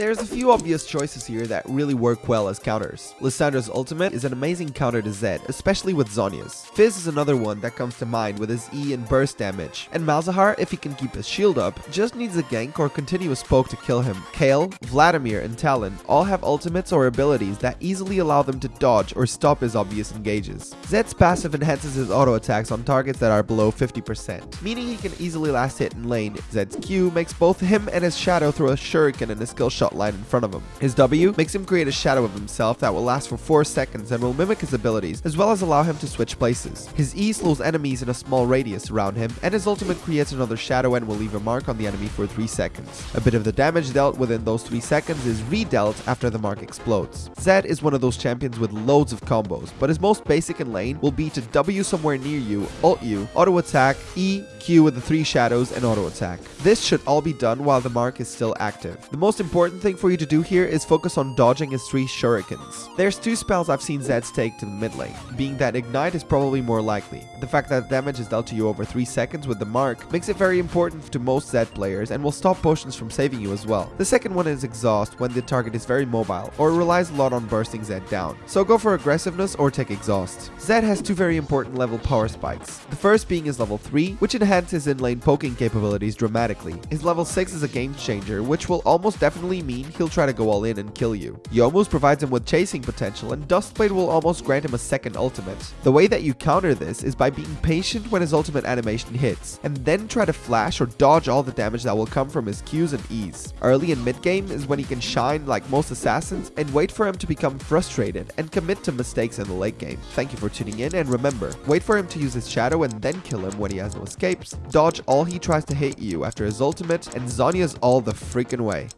There's a few obvious choices here that really work well as counters. Lissandra's ultimate is an amazing counter to Zed, especially with Zhonya's. Fizz is another one that comes to mind with his E and burst damage, and Malzahar, if he can keep his shield up, just needs a gank or continuous poke to kill him. Kayle, Vladimir, and Talon all have ultimates or abilities that easily allow them to dodge or stop his obvious engages. Zed's passive enhances his auto attacks on targets that are below 50%, meaning he can easily last hit in lane. Zed's Q makes both him and his shadow throw a shuriken in a skill shot line in front of him. His W makes him create a shadow of himself that will last for 4 seconds and will mimic his abilities, as well as allow him to switch places. His E slows enemies in a small radius around him, and his ultimate creates another shadow and will leave a mark on the enemy for 3 seconds. A bit of the damage dealt within those 3 seconds is redealt after the mark explodes. Zed is one of those champions with loads of combos, but his most basic in lane will be to W somewhere near you, ult you, auto attack, E, Q with the 3 shadows, and auto attack. This should all be done while the mark is still active. The most important thing for you to do here is focus on dodging his 3 shurikens. There's two spells I've seen Zed's take to the mid lane, being that Ignite is probably more likely. The fact that damage is dealt to you over 3 seconds with the mark makes it very important to most Zed players and will stop potions from saving you as well. The second one is Exhaust when the target is very mobile or relies a lot on bursting Zed down. So go for aggressiveness or take Exhaust. Zed has two very important level power spikes. The first being his level 3, which enhances in-lane poking capabilities dramatically. His level 6 is a game changer, which will almost definitely mean he'll try to go all in and kill you. Youmuu's provides him with chasing potential, and Duskblade will almost grant him a second ultimate. The way that you counter this is by being patient when his ultimate animation hits, and then try to flash or dodge all the damage that will come from his Qs and Es. Early and mid game is when he can shine like most assassins, and wait for him to become frustrated and commit to mistakes in the late game. Thank you for tuning in, and remember, wait for him to use his shadow and then kill him when he has no escapes, dodge all he tries to hit you after his ultimate, and Zhonya's all the freaking way.